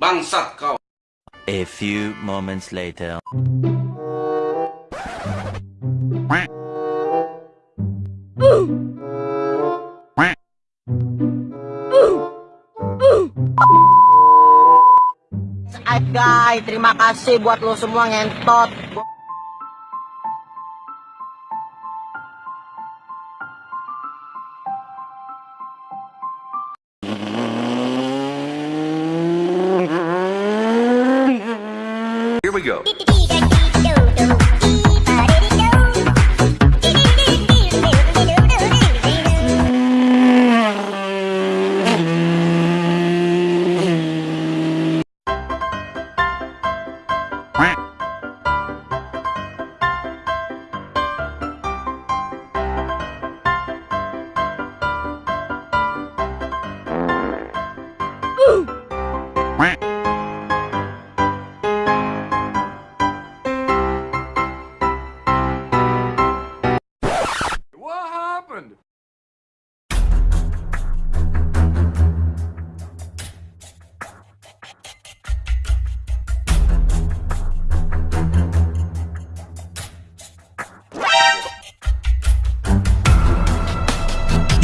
Bangsat kau. A few moments later. Alright guys, terima kasih buat lo semua ngentot. Here we go.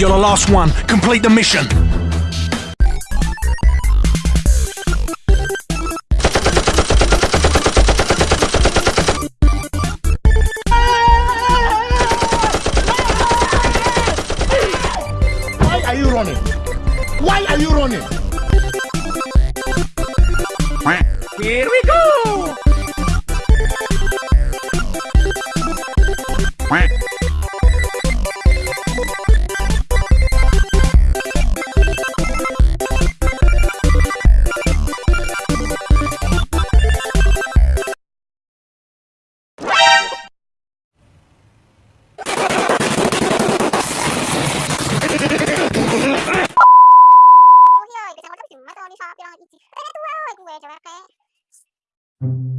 You're the last one. Complete the mission. Why are you running? Why are you running? Here we go. Cái.